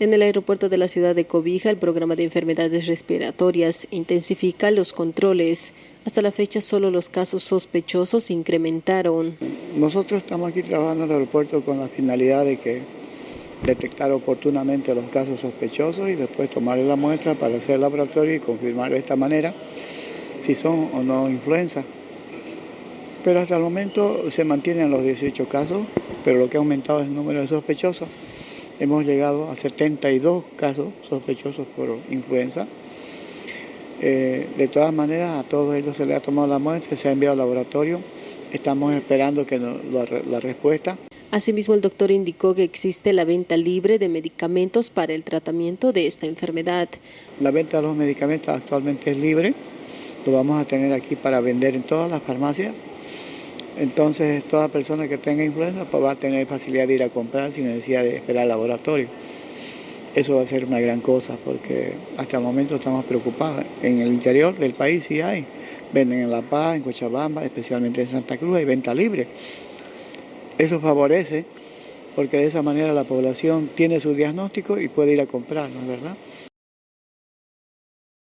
En el aeropuerto de la ciudad de Cobija, el programa de enfermedades respiratorias intensifica los controles. Hasta la fecha, solo los casos sospechosos incrementaron. Nosotros estamos aquí trabajando en el aeropuerto con la finalidad de que detectar oportunamente los casos sospechosos y después tomar la muestra para hacer el laboratorio y confirmar de esta manera si son o no influenza. Pero hasta el momento se mantienen los 18 casos, pero lo que ha aumentado es el número de sospechosos hemos llegado a 72 casos sospechosos por influenza. Eh, de todas maneras, a todos ellos se les ha tomado la muestra, se ha enviado al laboratorio. Estamos esperando que la, respuesta. Asimismo, el doctor indicó que existe la venta libre de medicamentos para el tratamiento de esta enfermedad. La venta de los medicamentos actualmente es libre. Lo vamos a tener aquí para vender en todas las farmacias entonces toda persona que tenga influenza pues, va a tener facilidad de ir a comprar sin necesidad de esperar al laboratorio. Eso va a ser una gran cosa porque hasta el momento estamos preocupados. En el interior del país sí hay. Venden en La Paz, en Cochabamba, especialmente en Santa Cruz, hay venta libre. Eso favorece porque de esa manera la población tiene su diagnóstico y puede ir a comprar, ¿no es verdad?